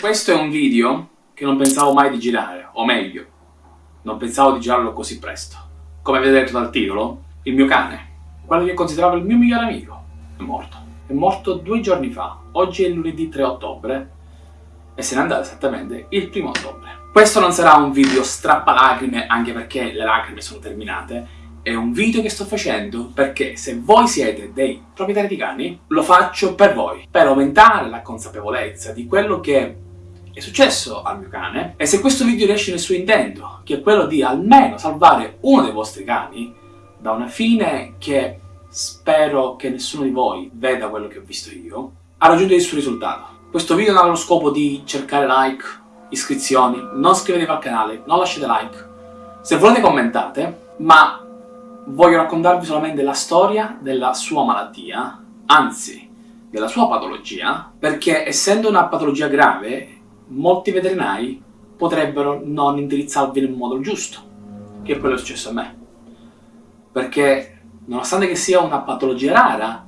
Questo è un video che non pensavo mai di girare, o meglio, non pensavo di girarlo così presto. Come avete detto dal titolo, il mio cane, quello che consideravo il mio migliore amico, è morto. È morto due giorni fa, oggi è lunedì 3 ottobre, e se n'è andato esattamente il primo ottobre. Questo non sarà un video strappalacrime, anche perché le lacrime sono terminate, è un video che sto facendo perché se voi siete dei proprietari di cani, lo faccio per voi, per aumentare la consapevolezza di quello che è successo al mio cane e se questo video riesce nel suo intento, che è quello di almeno salvare uno dei vostri cani da una fine che spero che nessuno di voi veda quello che ho visto io, ha raggiunto il suo risultato. Questo video non ha lo scopo di cercare like, iscrizioni, non iscrivetevi al canale, non lasciate like. Se volete commentate, ma voglio raccontarvi solamente la storia della sua malattia, anzi, della sua patologia, perché essendo una patologia grave, molti veterinari potrebbero non indirizzarvi nel modo giusto, che è quello che è successo a me. Perché, nonostante che sia una patologia rara,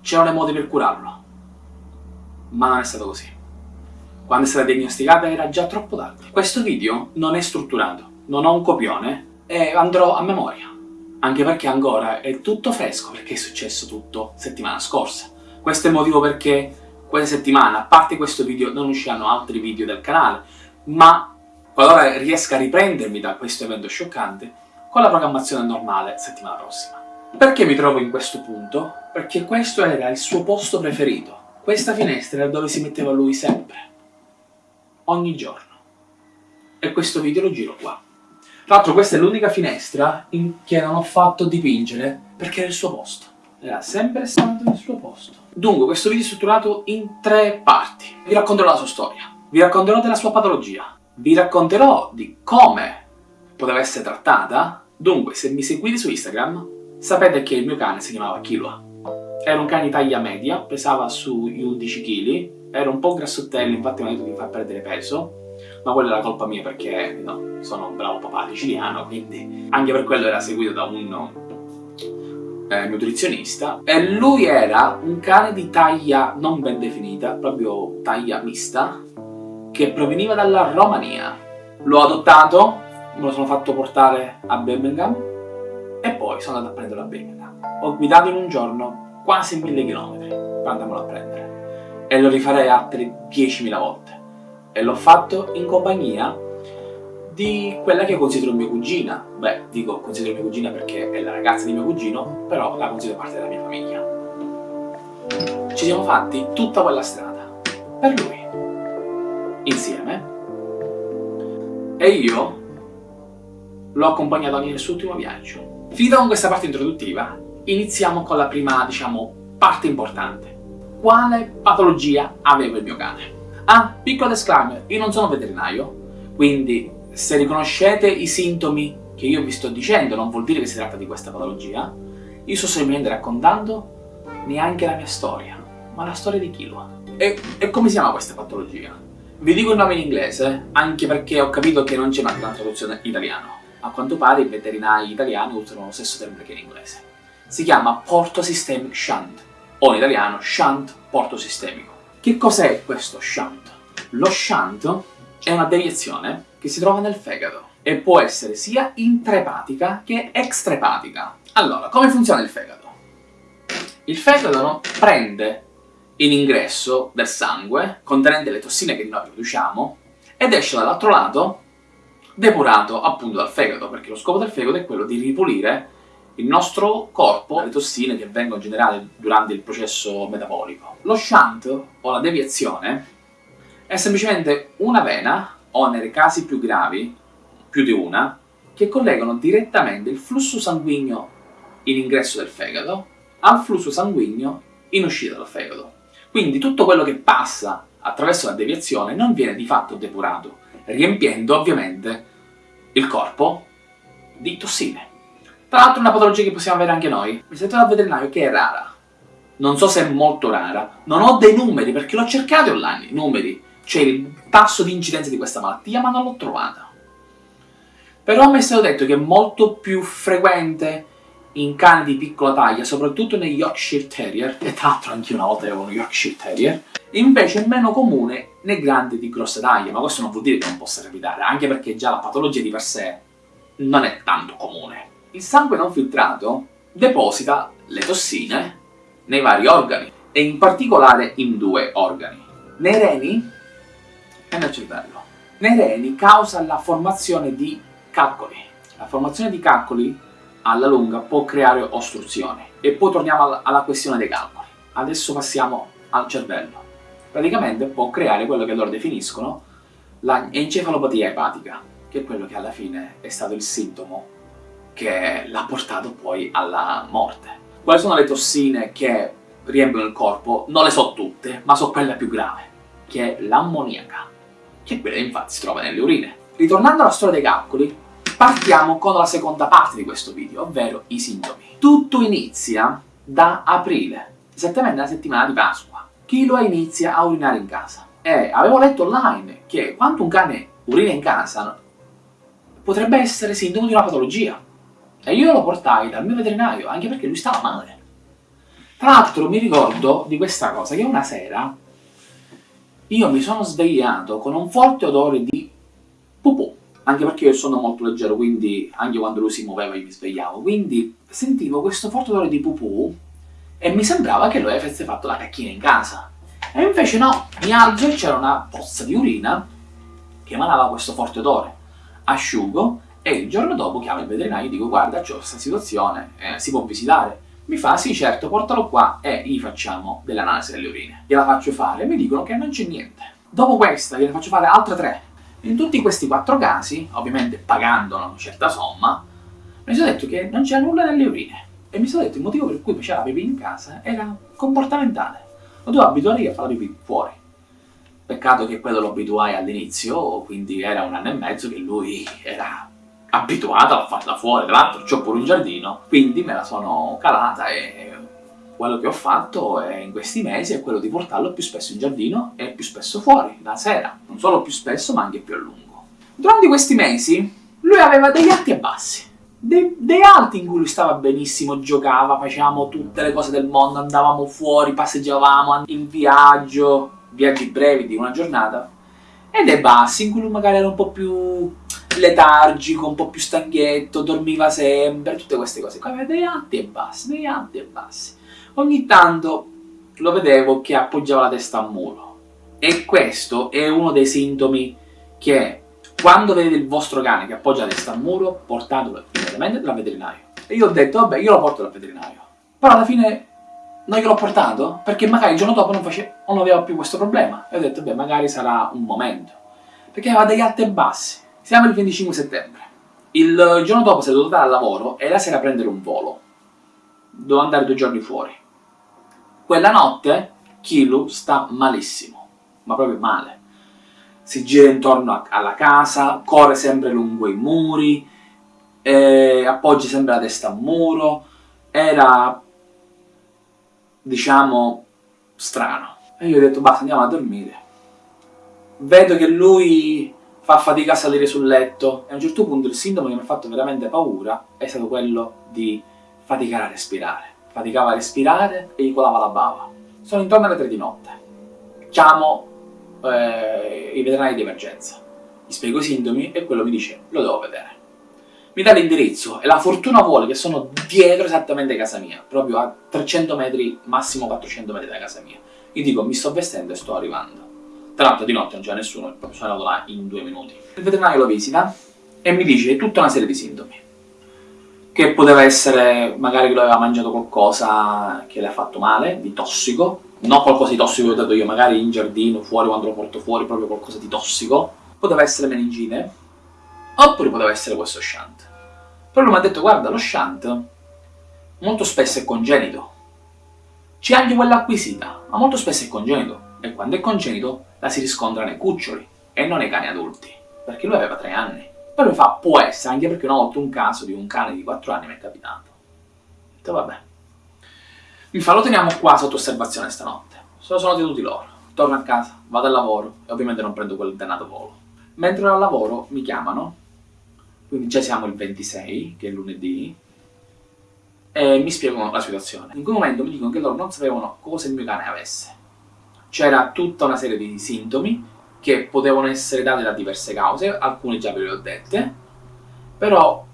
c'erano dei modi per curarlo. Ma non è stato così. Quando è stata diagnosticata era già troppo tardi. Questo video non è strutturato, non ho un copione e andrò a memoria. Anche perché ancora è tutto fresco, perché è successo tutto settimana scorsa. Questo è il motivo perché questa settimana, a parte questo video, non usciranno altri video del canale, ma qualora riesca a riprendermi da questo evento scioccante, con la programmazione normale settimana prossima. Perché mi trovo in questo punto? Perché questo era il suo posto preferito. Questa finestra era dove si metteva lui sempre. Ogni giorno. E questo video lo giro qua. Tra l'altro questa è l'unica finestra che non ho fatto dipingere perché era il suo posto era sempre stato nel suo posto. Dunque, questo video è strutturato in tre parti. Vi racconterò la sua storia, vi racconterò della sua patologia, vi racconterò di come poteva essere trattata. Dunque, se mi seguite su Instagram, sapete che il mio cane si chiamava Kilua. Era un cane di taglia media, pesava sugli 11 kg, era un po' grassottello, infatti mi ha detto di far perdere peso, ma quella era colpa mia perché no, sono un bravo papà siciliano, quindi anche per quello era seguito da un eh, nutrizionista e lui era un cane di taglia non ben definita, proprio taglia mista, che proveniva dalla Romania. L'ho adottato, me lo sono fatto portare a Birmingham e poi sono andato a prenderlo a Birmingham. Ho guidato in un giorno quasi mille chilometri per andarmelo a prendere e lo rifarei altre 10.000 volte e l'ho fatto in compagnia di quella che considero mia cugina. Beh, dico considero mia cugina perché è la ragazza di mio cugino, però la considero parte della mia famiglia. Ci siamo fatti tutta quella strada, per lui, insieme, e io l'ho accompagnato nel suo ultimo viaggio. Finita con questa parte introduttiva, iniziamo con la prima, diciamo, parte importante. Quale patologia aveva il mio cane? Ah, piccolo disclaimer, io non sono veterinario, quindi se riconoscete i sintomi che io vi sto dicendo, non vuol dire che si tratta di questa patologia, io sto semplicemente raccontando neanche la mia storia, ma la storia di Kilua. E, e come si chiama questa patologia? Vi dico il nome in inglese, anche perché ho capito che non c'è una traduzione in italiano. A quanto pare i veterinari italiani usano lo stesso termine che in inglese. Si chiama Porto Systemic Shunt, o in italiano Shunt Porto Sistemico. Che cos'è questo Shunt? Lo Shunt è una deviazione che si trova nel fegato e può essere sia intrepatica che extraepatica. Allora, come funziona il fegato? Il fegato no, prende in ingresso del sangue, contenente le tossine che noi produciamo, ed esce dall'altro lato depurato appunto dal fegato, perché lo scopo del fegato è quello di ripulire il nostro corpo dalle tossine che vengono generate durante il processo metabolico. Lo shunt, o la deviazione, è semplicemente una vena o nei casi più gravi, più di una, che collegano direttamente il flusso sanguigno in ingresso del fegato al flusso sanguigno in uscita dal fegato. Quindi tutto quello che passa attraverso la deviazione non viene di fatto depurato, riempiendo ovviamente il corpo di tossine. Tra l'altro una patologia che possiamo avere anche noi, mi sento dal veterinario che è rara. Non so se è molto rara, non ho dei numeri perché l'ho cercato online, numeri, c'è il tasso di incidenza di questa malattia, ma non l'ho trovata. Però mi è stato detto che è molto più frequente in cani di piccola taglia, soprattutto nei Yorkshire Terrier, e tra l'altro anche una volta avevo uno Yorkshire Terrier, invece è meno comune nei grandi di grossa taglia, ma questo non vuol dire che non possa capitare, anche perché già la patologia di per sé non è tanto comune. Il sangue non filtrato deposita le tossine nei vari organi, e in particolare in due organi, nei reni e nel cervello. Nei reni causa la formazione di calcoli. La formazione di calcoli alla lunga può creare ostruzione. E poi torniamo alla questione dei calcoli. Adesso passiamo al cervello. Praticamente può creare quello che loro definiscono l'encefalopatia epatica, che è quello che alla fine è stato il sintomo che l'ha portato poi alla morte. Quali sono le tossine che riempiono il corpo? Non le so tutte, ma so quella più grave, che è l'ammoniaca, che quella infatti si trova nelle urine. Ritornando alla storia dei calcoli, partiamo con la seconda parte di questo video, ovvero i sintomi. Tutto inizia da aprile, esattamente la settimana di Pasqua. Kilo inizia a urinare in casa. E avevo letto online che quando un cane urina in casa potrebbe essere sintomo di una patologia. E io lo portai dal mio veterinario, anche perché lui stava male. Tra l'altro mi ricordo di questa cosa, che una sera io mi sono svegliato con un forte odore di pupù anche perché io sono molto leggero, quindi anche quando lui si muoveva io mi svegliavo, quindi sentivo questo forte odore di pupù e mi sembrava che lui avesse fatto la cacchina in casa. E invece no, mi alzo e c'era una pozza di urina che emanava questo forte odore. Asciugo e il giorno dopo chiamo il veterinario e dico guarda c'ho questa situazione, eh, si può visitare? Mi fa sì certo, portalo qua e gli facciamo dell'analisi delle urine. Gliela faccio fare e mi dicono che non c'è niente. Dopo questa gliene faccio fare altre tre in tutti questi quattro casi, ovviamente pagando una certa somma, mi sono detto che non c'era nulla nelle urine. E mi sono detto il motivo per cui faceva la pipì in casa era comportamentale. Lo dovevo abituare a fare la pipì fuori. Peccato che quello lo abituai all'inizio, quindi era un anno e mezzo che lui era abituato a farla fuori. Tra l'altro c'ho pure un giardino, quindi me la sono calata e quello che ho fatto è, in questi mesi è quello di portarlo più spesso in giardino e più spesso fuori, la sera. Non solo più spesso, ma anche più a lungo. Durante questi mesi lui aveva degli alti e bassi. Dei, dei alti in cui lui stava benissimo, giocava, facevamo tutte le cose del mondo, andavamo fuori, passeggiavamo in viaggio, viaggi brevi di una giornata, e dei bassi in cui lui magari era un po' più letargico, un po' più stanchietto, dormiva sempre, tutte queste cose. Qua aveva dei alti e bassi, dei alti e bassi ogni tanto lo vedevo che appoggiava la testa al muro. E questo è uno dei sintomi che quando vedete il vostro cane che appoggia la testa al muro, portatelo immediatamente dal veterinario. E io ho detto, vabbè, io lo porto dal veterinario. Però alla fine non gliel'ho portato, perché magari il giorno dopo non, face... non aveva più questo problema. E ho detto, beh, magari sarà un momento. Perché aveva degli alti e bassi. Siamo il 25 settembre. Il giorno dopo dovuto andare al lavoro e la sera prendere un volo. Dovevo andare due giorni fuori. Quella notte Kilu sta malissimo, ma proprio male. Si gira intorno alla casa, corre sempre lungo i muri, eh, appoggia sempre la testa al muro, era, diciamo, strano. E io ho detto, basta, andiamo a dormire. Vedo che lui fa fatica a salire sul letto e a un certo punto il sintomo che mi ha fatto veramente paura è stato quello di faticare a respirare faticava a respirare e gli colava la bava. Sono intorno alle 3 di notte. Chiamo eh, i veterinari di emergenza. Gli spiego i sintomi e quello mi dice lo devo vedere. Mi dà l'indirizzo e la fortuna vuole che sono dietro esattamente casa mia, proprio a 300 metri, massimo 400 metri da casa mia. Gli dico mi sto vestendo e sto arrivando. Tra l'altro di notte non c'è nessuno, sono andato là in due minuti. Il veterinario lo visita e mi dice tutta una serie di sintomi. Che poteva essere magari che lui aveva mangiato qualcosa che le ha fatto male, di tossico, non qualcosa di tossico che ho dato io, magari in giardino, fuori, quando lo porto fuori, proprio qualcosa di tossico, poteva essere meningite, oppure poteva essere questo shunt. Però lui mi ha detto, guarda, lo shunt molto spesso è congenito, c'è anche quella acquisita, ma molto spesso è congenito, e quando è congenito la si riscontra nei cuccioli, e non nei cani adulti, perché lui aveva tre anni. Poi mi fa, può essere, anche perché una volta un caso di un cane di 4 anni mi è capitato. Ho detto, vabbè. Mi fa, lo teniamo qua sotto osservazione stanotte. Se lo sono tenuti loro. Torno a casa, vado al lavoro e ovviamente non prendo quel dannato volo. Mentre ero al lavoro mi chiamano, quindi già siamo il 26, che è lunedì, e mi spiegano la situazione. In quel momento mi dicono che loro non sapevano cosa il mio cane avesse. C'era tutta una serie di sintomi che potevano essere dati da diverse cause, alcune già ve le ho dette, però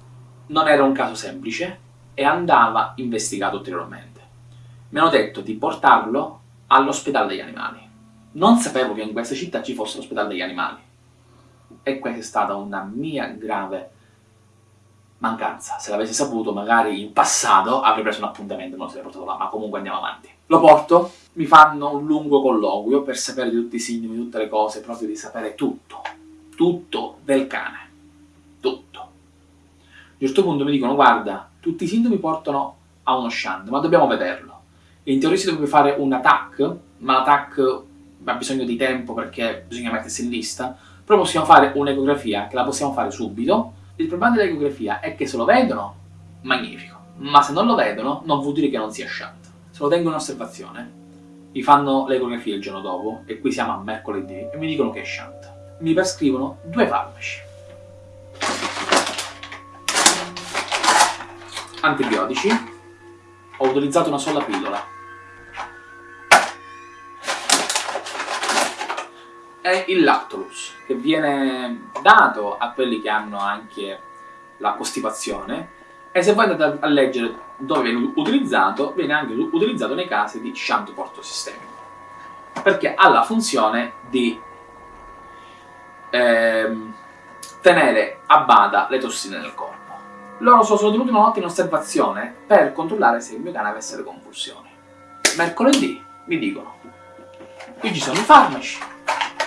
non era un caso semplice e andava investigato ulteriormente. Mi hanno detto di portarlo all'ospedale degli animali. Non sapevo che in questa città ci fosse l'ospedale degli animali. E questa è stata una mia grave mancanza. Se l'avessi saputo, magari in passato avrei preso un appuntamento e me lo sarei portato là, ma comunque andiamo avanti. Lo porto, mi fanno un lungo colloquio per sapere tutti i sintomi, tutte le cose, proprio di sapere tutto. Tutto del cane. Tutto. A un certo punto mi dicono, guarda, tutti i sintomi portano a uno shunt, ma dobbiamo vederlo. In teoria si dovrebbe fare un attack, ma l'attack ha bisogno di tempo perché bisogna mettersi in lista, però possiamo fare un'ecografia che la possiamo fare subito. Il problema dell'ecografia è che se lo vedono, magnifico, ma se non lo vedono non vuol dire che non sia shunt. Se lo tengo in osservazione, mi fanno l'ecografia il giorno dopo, e qui siamo a mercoledì, e mi dicono che è shunt. Mi prescrivono due farmaci. Antibiotici. Ho utilizzato una sola pillola è il Lactolus, che viene dato a quelli che hanno anche la costipazione e se voi andate a leggere dove viene utilizzato, viene anche utilizzato nei casi di shunt portosistemico perché ha la funzione di ehm, tenere a bada le tossine nel corpo. Loro sono tenuti una notte in osservazione per controllare se il mio cane avesse le convulsioni. Mercoledì mi dicono, qui ci sono i farmaci,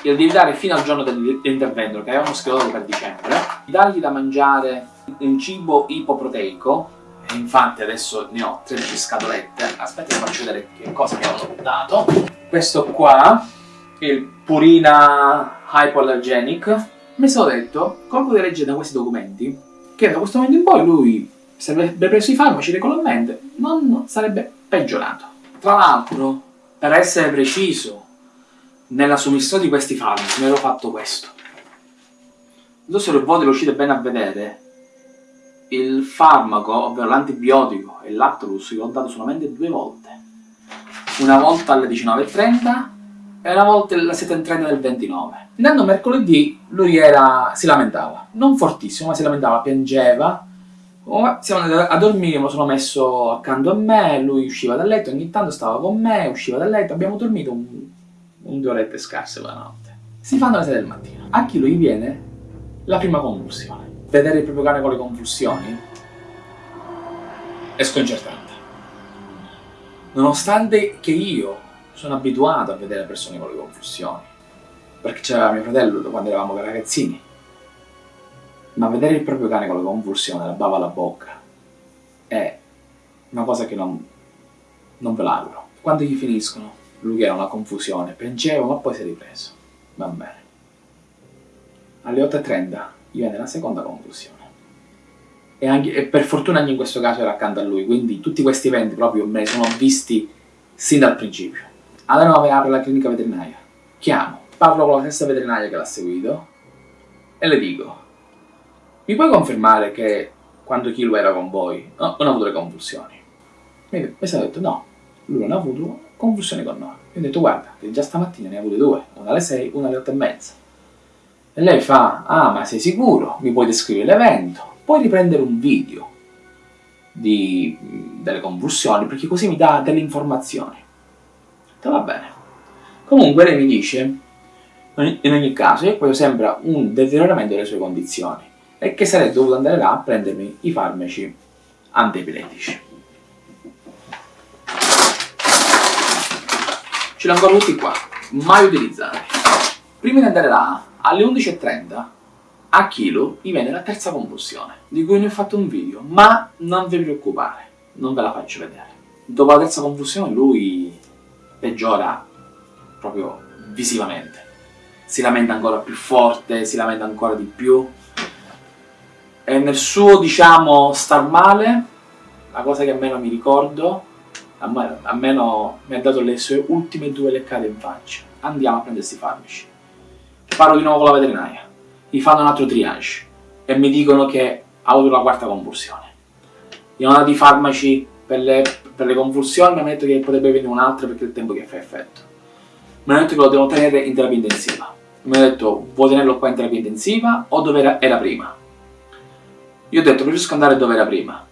glielo devi dare fino al giorno dell'intervento, che avevamo schedulato per dicembre, dargli da mangiare un cibo ipoproteico, infatti adesso ne ho 13 scatolette, aspetta che faccio vedere che cosa mi hanno dato. Questo qua, il Purina Hypoallergenic, mi sono detto, come potete leggere da questi documenti, che da questo momento in poi lui, se avrebbe preso i farmaci regolarmente, non sarebbe peggiorato. Tra l'altro, per essere preciso, nella somministrazione di questi farmaci mi ero fatto questo. Non so se voi lo riuscite bene a vedere, il farmaco, ovvero l'antibiotico e l'Actolus, l'ho dato solamente due volte. Una volta alle 19.30 e una volta alle 7.30 del 29. Andando mercoledì lui era, si lamentava, non fortissimo, ma si lamentava, piangeva. Siamo andati a dormire, mi sono messo accanto a me, lui usciva dal letto, ogni tanto stava con me, usciva dal letto, abbiamo dormito un un due orette scarse quella notte. Si fanno le 6 del mattino. A chi lui viene la prima convulsione. Vedere il proprio cane con le convulsioni è sconcertante. Nonostante che io sono abituato a vedere persone con le convulsioni, perché c'era mio fratello quando eravamo ragazzini, ma vedere il proprio cane con le convulsioni, la bava alla bocca, è una cosa che non, non ve l'auguro. Quando gli finiscono, lui era una confusione, piangeva ma poi si è ripreso. Va bene. Alle 8.30 gli viene la seconda confusione. E, anche, e, per fortuna anche in questo caso era accanto a lui, quindi tutti questi eventi proprio me li sono visti sin dal principio. Alle 9 apre la clinica veterinaria. Chiamo, parlo con la stessa veterinaria che l'ha seguito e le dico mi puoi confermare che quando Kilo era con voi no, non ha avuto le convulsioni? Mi, mi sono detto no, lui non ha avuto confusione con noi. Io ho detto guarda, che già stamattina ne ha avute due, una alle 6, una alle 8 e mezza. E lei fa, ah ma sei sicuro? Mi puoi descrivere l'evento? Puoi riprendere un video di, delle convulsioni perché così mi dà delle informazioni. Detto va bene. Comunque lei mi dice, in ogni caso, che questo sembra un deterioramento delle sue condizioni e che sarei dovuto andare là a prendermi i farmaci antiepilettici. ce li ho ancora tutti qua, mai utilizzati. Prima di andare là, alle 11.30, a chilo, mi viene la terza convulsione, di cui ne ho fatto un video, ma non vi preoccupare, non ve la faccio vedere. Dopo la terza convulsione lui peggiora proprio visivamente. Si lamenta ancora più forte, si lamenta ancora di più. E nel suo, diciamo, star male, la cosa che meno mi ricordo almeno mi ha dato le sue ultime due leccate in faccia. Andiamo a prendere questi farmaci. Parlo di nuovo con la veterinaria. Gli fanno un altro triage e mi dicono che ha avuto la quarta convulsione. Gli hanno dato i farmaci per le, per le convulsioni mi hanno detto che potrebbe venire un'altra perché è il tempo che fa effetto. Mi hanno detto che lo devo tenere in terapia intensiva. Mi hanno detto, vuoi tenerlo qua in terapia intensiva o dove era, era prima? Io ho detto, preferisco andare dove era prima,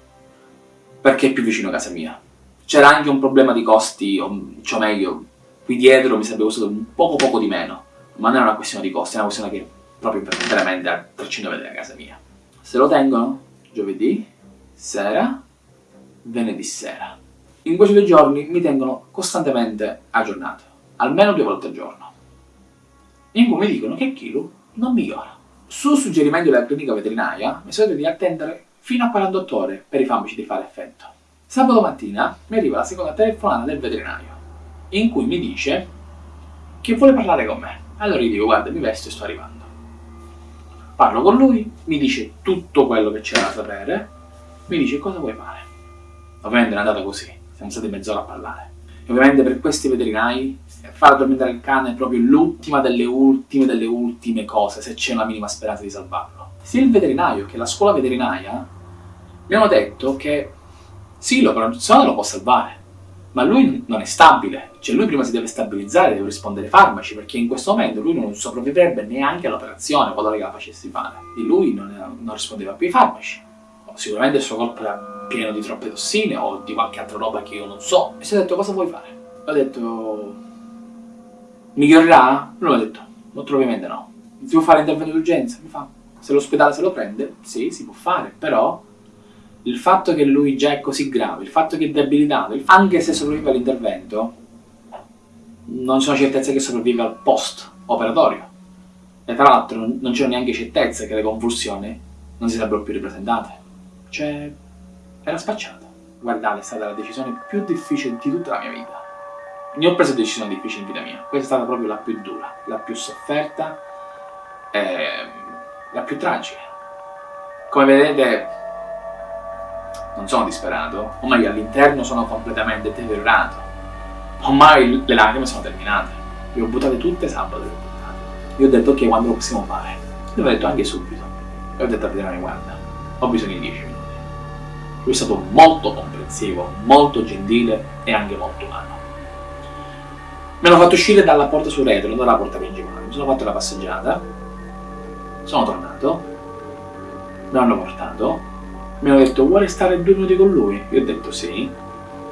perché è più vicino a casa mia. C'era anche un problema di costi, o cioè meglio, qui dietro mi sarebbe costato poco poco di meno, ma non è una questione di costi, è una questione che proprio veramente a 300 metri da casa mia. Se lo tengono, giovedì, sera, venerdì sera. In questi due giorni mi tengono costantemente aggiornato, almeno due volte al giorno, in cui mi dicono che Kilo non migliora. Su suggerimento della clinica veterinaria mi sono di attendere fino a 48 ore per i farmaci di fare effetto. Sabato mattina mi arriva la seconda telefonata del veterinario, in cui mi dice che vuole parlare con me. Allora gli dico, guarda, mi vesto e sto arrivando. Parlo con lui, mi dice tutto quello che c'era da sapere, mi dice cosa vuoi fare. Ovviamente è andata così, siamo stati mezz'ora a parlare. E ovviamente per questi veterinari far addormentare il cane è proprio l'ultima delle ultime delle ultime cose, se c'è una minima speranza di salvarlo. Sia il veterinario che la scuola veterinaria mi hanno detto che sì, l'operazione lo può salvare, ma lui non è stabile, cioè lui prima si deve stabilizzare, deve rispondere ai farmaci, perché in questo momento lui non sopravvivrebbe neanche all'operazione quando la facessi fare. Di lui non, non rispondeva più ai farmaci. Sicuramente il suo corpo era pieno di troppe tossine o di qualche altra roba che io non so. E si è detto cosa vuoi fare? Ho detto migliorerà? Lui mi ha detto molto probabilmente no. Si può fare intervento d'urgenza? Mi fa se l'ospedale se lo prende? Sì, si può fare, però il fatto che lui già è così grave, il fatto che è debilitato, anche se sopravvive all'intervento, non sono certezze che sopravvive al post operatorio. E tra l'altro non c'è neanche certezza che le convulsioni non si sarebbero più ripresentate. Cioè, era spacciato. Guardate, è stata la decisione più difficile di tutta la mia vita. Ne ho preso decisioni difficili in vita mia. Questa è stata proprio la più dura, la più sofferta e la più tragica. Come vedete, non sono disperato, ormai all'interno sono completamente deteriorato, ormai le lacrime sono terminate, le ho buttate tutte sabato, le ho buttate. Io ho detto ok, quando lo possiamo fare? Io ho detto anche subito, e ho detto a Veterani guarda, ho bisogno di 10 minuti. Lui è stato molto comprensivo, molto gentile e anche molto umano. Mi hanno fatto uscire dalla porta sul retro, non dalla porta principale, mi sono fatto la passeggiata, sono tornato, mi hanno portato, mi hanno detto vuole stare due minuti con lui? Io ho detto sì.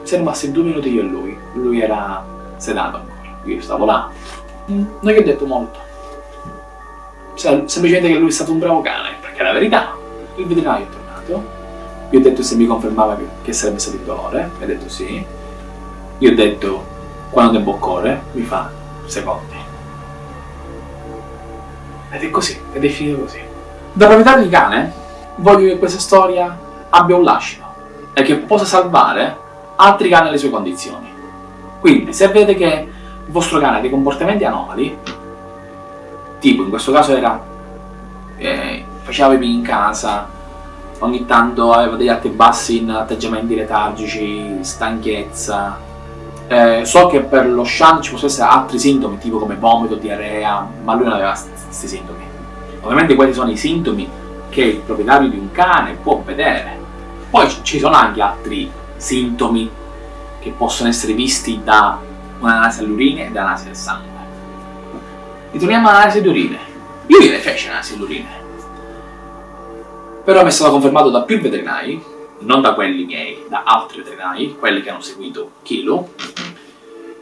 Siamo rimasti due minuti io e lui. Lui era sedato ancora. Io stavo là. Mm, non gli ho detto molto. semplicemente che lui è stato un bravo cane, perché è la verità. Il veterinario è tornato. Io ho detto se mi confermava che, sarebbe stato il dolore. Mi ha detto sì. Io ho detto quanto tempo occorre? Mi fa secondi. Ed è così, ed è finito così. Da proprietario di cane voglio che questa storia abbia un lascito e che possa salvare altri cani alle sue condizioni. Quindi, se vedete che il vostro cane ha dei comportamenti anomali, tipo in questo caso era eh, faceva pipì in casa, ogni tanto aveva degli alti e bassi in atteggiamenti letargici, stanchezza. Eh, so che per lo shunt ci possono essere altri sintomi, tipo come vomito, diarrea, ma lui non aveva questi sintomi. Ovviamente questi sono i sintomi che il proprietario di un cane può vedere. Poi ci sono anche altri sintomi che possono essere visti da un'analisi all'urina e da un'analisi del sangue. Ritorniamo all'analisi d'urine. Io gliene feci l'analisi d'urine. Però mi è stato confermato da più veterinari, non da quelli miei, da altri veterinari, quelli che hanno seguito Kilo,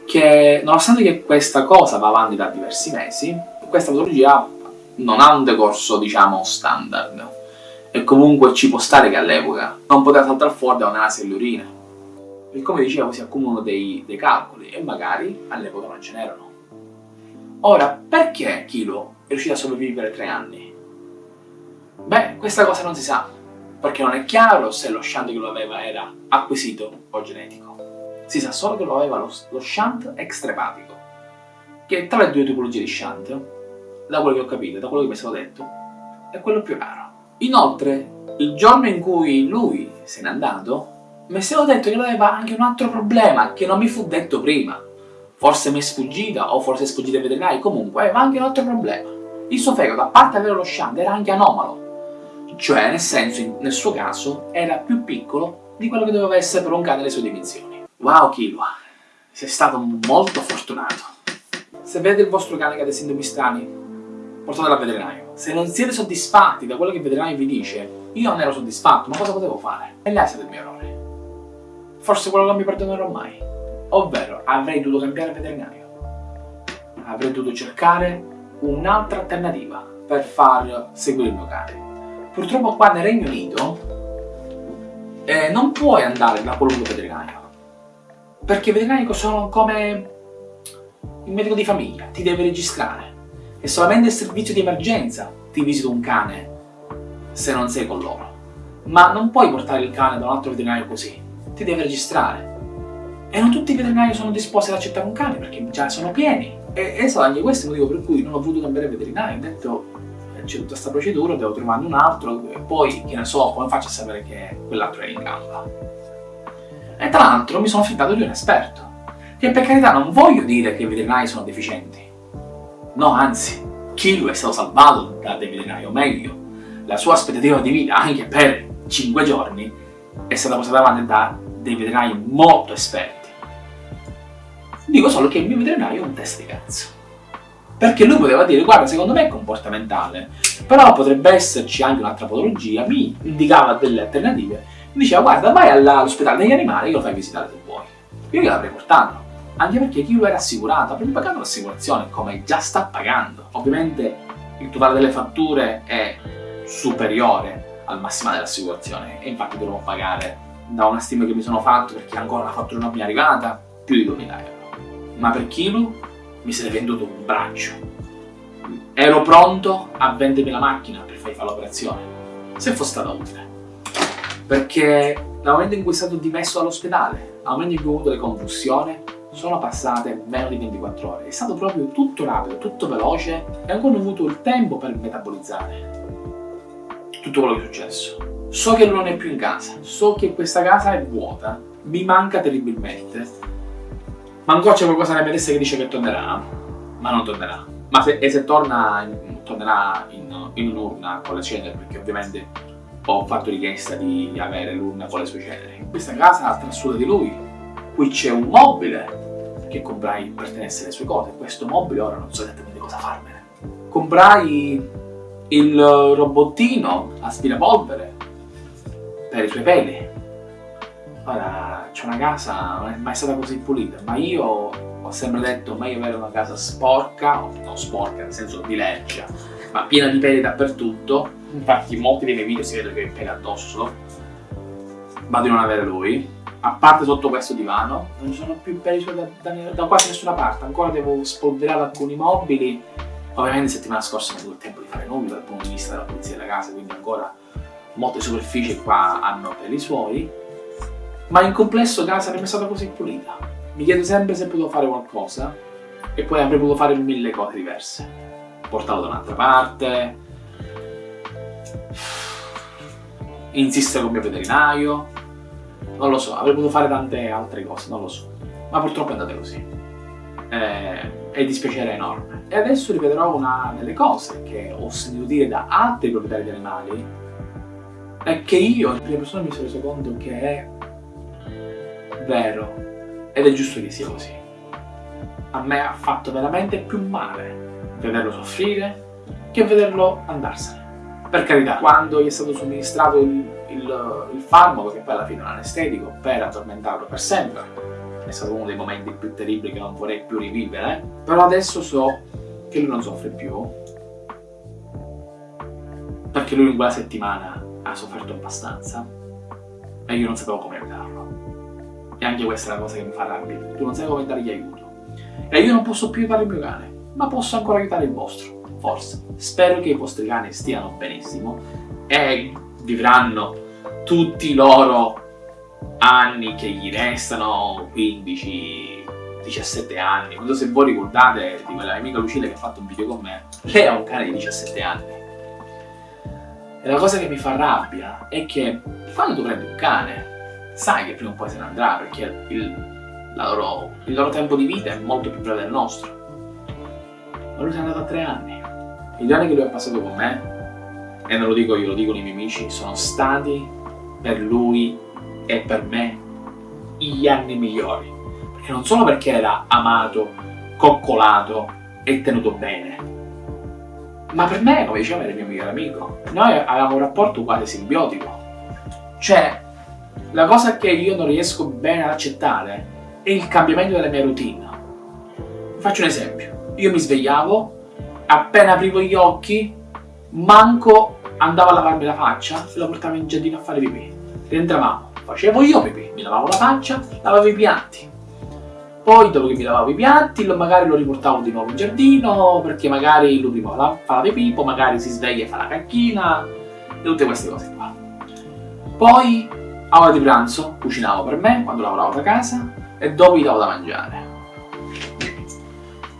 che nonostante che questa cosa va avanti da diversi mesi, questa patologia non ha un decorso, diciamo, standard. E comunque ci può stare che all'epoca non poteva saltare fuori da un'analisi dell'urina. E come dicevo si accumulano dei, dei calcoli e magari all'epoca non ce n'erano. Ora, perché Kilo è riuscito a sopravvivere tre anni? Beh, questa cosa non si sa, perché non è chiaro se lo shunt che lo aveva era acquisito o genetico. Si sa solo che lo aveva lo, lo shunt extrapatico, che tra le due tipologie di shunt da quello che ho capito, da quello che mi è stato detto, è quello più raro. Inoltre, il giorno in cui lui se n'è andato, mi è stato detto che aveva anche un altro problema che non mi fu detto prima. Forse mi è sfuggita o forse è sfuggita ai veterinari, comunque aveva anche un altro problema. Il suo fegato, a parte avere lo shunt, era anche anomalo. Cioè, nel senso, nel suo caso, era più piccolo di quello che doveva essere per un cane le sue dimensioni. Wow Kilua, sei stato molto fortunato. Se vedete il vostro cane che ha dei sintomi strani, portatelo al veterinario. Se non siete soddisfatti da quello che il veterinario vi dice, io non ero soddisfatto, ma cosa potevo fare? E là è il mio errore. Forse quello non mi perdonerò mai. Ovvero, avrei dovuto cambiare veterinario. Avrei dovuto cercare un'altra alternativa per far seguire il mio cane. Purtroppo qua nel Regno Unito eh, non puoi andare da qualunque veterinario. Perché i veterinari sono come il medico di famiglia, ti deve registrare. E solamente il servizio di emergenza ti visita un cane se non sei con loro. Ma non puoi portare il cane da un altro veterinario così, ti deve registrare. E non tutti i veterinari sono disposti ad accettare un cane perché già sono pieni. E, e anche questo è il motivo per cui non ho voluto cambiare veterinario. Ho detto c'è tutta questa procedura, devo trovare un altro e poi, che ne so, come faccio a sapere che quell'altro è in gamba? E tra l'altro mi sono fidato di un esperto, che per carità non voglio dire che i veterinari sono deficienti. No, anzi, Kilo è stato salvato da dei veterinari, o meglio, la sua aspettativa di vita, anche per 5 giorni, è stata portata avanti da dei veterinari molto esperti. Dico solo che il mio veterinario è un test di cazzo. Perché lui poteva dire, guarda, secondo me è comportamentale, però potrebbe esserci anche un'altra patologia, mi indicava delle alternative, mi diceva, guarda, vai all'ospedale degli animali, io lo fai visitare se vuoi. Io gliel'avrei portato, anche perché chi lo era assicurato, avrebbe pagato l'assicurazione, come già sta pagando. Ovviamente il totale delle fatture è superiore al massimale dell'assicurazione, e infatti dovrò pagare da una stima che mi sono fatto, perché ancora la fattura non mi è arrivata, più di 2000 euro. Ma per Kilo mi sarei venduto un braccio. Ero pronto a vendermi la macchina per fargli fare l'operazione, se fosse stata utile. Perché dal momento in cui è stato dimesso dall'ospedale, al momento in cui ho avuto le convulsioni, sono passate meno di 24 ore. È stato proprio tutto rapido, tutto veloce e ancora ho avuto il tempo per metabolizzare tutto quello che è successo. So che non è più in casa, so che questa casa è vuota, mi manca terribilmente ma ancora c'è qualcosa nella mia testa che dice che tornerà, ma non tornerà. Ma se, e se torna, tornerà in, in un'urna con le ceneri, perché ovviamente ho fatto richiesta di avere l'urna con le sue ceneri. Questa casa trassuda di lui, qui c'è un mobile che comprai per tenersi le sue cose. Questo mobile ora non so esattamente cosa farmene. Comprai il robottino aspirapolvere per i suoi peli Ora, c'è una casa, non è mai stata così pulita, ma io ho sempre detto meglio avere una casa sporca, non sporca nel senso di lercia, ma piena di peli dappertutto. Infatti in molti dei miei video si vede che ho i peli addosso, ma di non avere lui. A parte sotto questo divano, non ci sono più peli da, da, da quasi nessuna parte, ancora devo spolverare alcuni mobili. Ovviamente settimana scorsa non ho avuto il tempo di fare nulla dal punto di vista della pulizia della casa, quindi ancora molte superfici qua hanno peli suoi ma in complesso casa sarebbe stata così pulita. Mi chiedo sempre se potevo fare qualcosa e poi avrei potuto fare mille cose diverse. Portarlo da un'altra parte, insistere con il mio veterinario, non lo so, avrei potuto fare tante altre cose, non lo so. Ma purtroppo è andata così. Eh, è dispiacere enorme. E adesso ripeterò una delle cose che ho sentito dire da altri proprietari di animali è che io in prima persona mi sono reso conto che è vero ed è giusto che sia così. A me ha fatto veramente più male vederlo soffrire che vederlo andarsene. Per carità, quando gli è stato somministrato il, il, il farmaco, che poi alla fine è un anestetico, per addormentarlo per sempre, è stato uno dei momenti più terribili che non vorrei più rivivere, però adesso so che lui non soffre più, perché lui in quella settimana ha sofferto abbastanza e io non sapevo come aiutarlo. E anche questa è la cosa che mi fa rabbia. Tu non sai come dargli aiuto. E io non posso più aiutare il mio cane, ma posso ancora aiutare il vostro. Forse. Spero che i vostri cani stiano benissimo e vivranno tutti i loro anni che gli restano, 15, 17 anni. Non so se voi ricordate di quella mia amica Lucilla che ha fatto un video con me. Lei ha un cane di 17 anni. E la cosa che mi fa rabbia è che quando tu prendi un cane sai che prima o poi se ne andrà perché il, loro, il loro tempo di vita è molto più breve del nostro. Ma lui n'è andato a tre anni. I anni che lui ha passato con me, e non lo dico io, lo dicono i miei amici, sono stati per lui è per me gli anni migliori. Perché non solo perché era amato, coccolato e tenuto bene, ma per me, come diceva, era il mio migliore amico. Noi avevamo un rapporto quasi simbiotico. Cioè, la cosa che io non riesco bene ad accettare è il cambiamento della mia routine. Faccio un esempio. Io mi svegliavo, appena aprivo gli occhi, manco andavo a lavarmi la faccia e lo portavo in giardino a fare pipì. Rientravamo, facevo io pipì, mi lavavo la faccia, lavavo i piatti. Poi dopo che mi lavavo i piatti, magari lo riportavo di nuovo in giardino, perché magari lui prima fa la pipì, poi magari si sveglia e fa la cacchina, e tutte queste cose qua. Poi, a ora di pranzo, cucinavo per me, quando lavoravo da casa, e dopo gli davo da mangiare.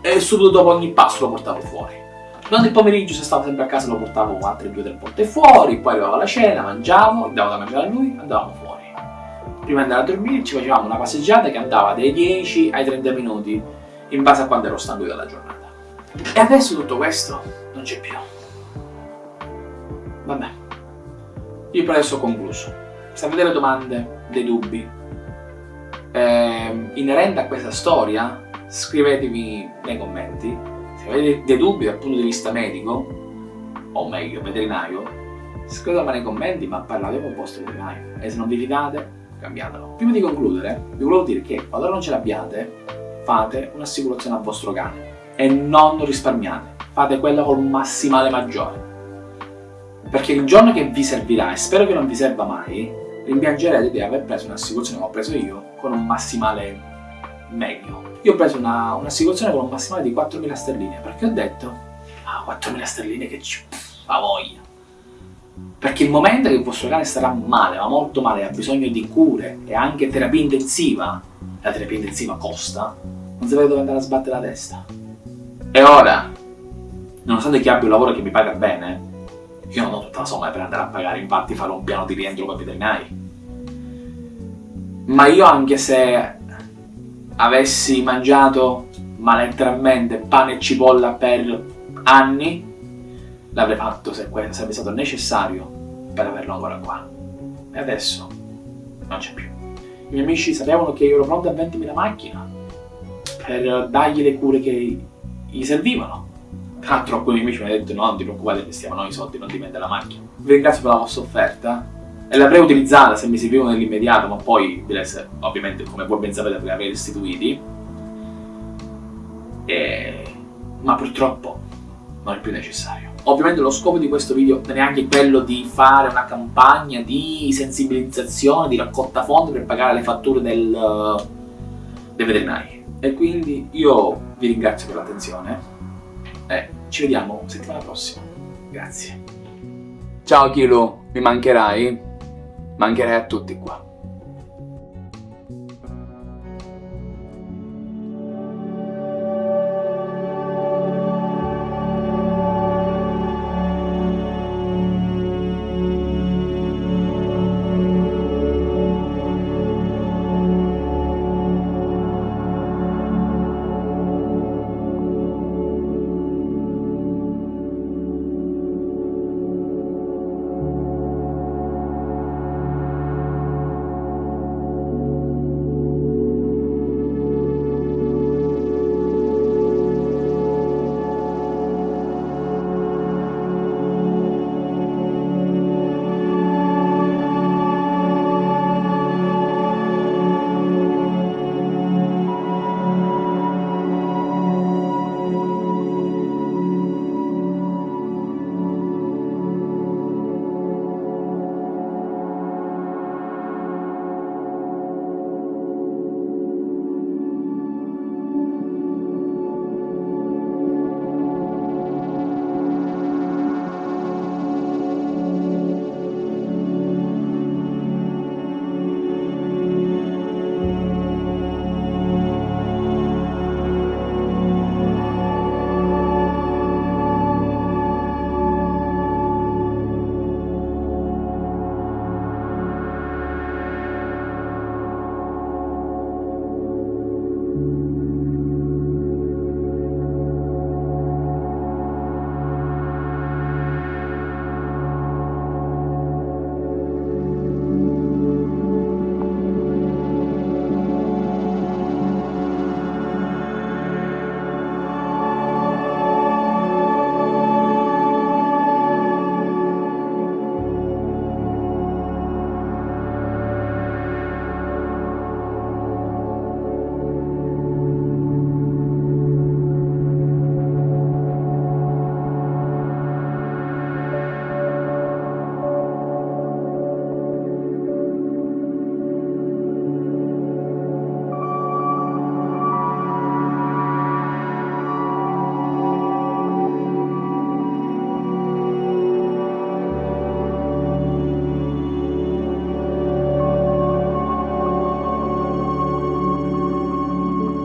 E subito dopo ogni passo lo portavo fuori. Durante il pomeriggio, se stavo sempre a casa, lo portavo altre due o tre volte fuori, poi arrivavo alla cena, mangiavo, davo da mangiare a lui, andavamo fuori prima di andare a dormire ci facevamo una passeggiata che andava dai 10 ai 30 minuti in base a quando ero stanco della giornata. E adesso tutto questo non c'è più. Vabbè, io per adesso ho concluso. Se avete delle domande, dei dubbi, eh, inerenti a questa storia, scrivetemi nei commenti. Avete dei dubbi dal punto di vista medico, o meglio veterinario, scrivetemi nei commenti ma parlate con il vostro veterinario. E se non vi fidate, cambiatelo. Prima di concludere, vi volevo dire che quando non ce l'abbiate, fate un'assicurazione al vostro cane e non risparmiate, fate quella col massimale maggiore. Perché il giorno che vi servirà, e spero che non vi serva mai, rimpiangerete di aver preso un'assicurazione che ho preso io con un massimale meglio. Io ho preso un'assicurazione con un massimale di 4.000 sterline perché ho detto, ah 4.000 sterline che ci fa voglia perché il momento che il vostro cane starà male, ma molto male, ha bisogno di cure e anche terapia intensiva, la terapia intensiva costa, non sapete dove andare a sbattere la testa. E ora, nonostante che abbia un lavoro che mi paga bene, io non ho tutta la somma per andare a pagare, infatti farò un piano di rientro con i veterinari. Ma io anche se avessi mangiato, ma letteralmente, pane e cipolla per anni, l'avrei fatto se sarebbe stato necessario per averlo ancora qua. E adesso non c'è più. I miei amici sapevano che io ero pronto a vendermi la macchina per dargli le cure che gli servivano. Tra l'altro alcuni amici mi hanno detto no, non ti preoccupate, investiamo noi i soldi, non ti vende la macchina. Vi ringrazio per la vostra offerta e l'avrei utilizzata se mi servivano nell'immediato, ma poi, ovviamente, come voi ben sapete, ve avrei restituiti. E... Ma purtroppo non è più necessario. Ovviamente lo scopo di questo video non è neanche quello di fare una campagna di sensibilizzazione, di raccolta fondi per pagare le fatture del, dei veterinari. E quindi io vi ringrazio per l'attenzione e ci vediamo settimana prossima. Grazie. Ciao Kilo, mi mancherai? Mancherai a tutti qua.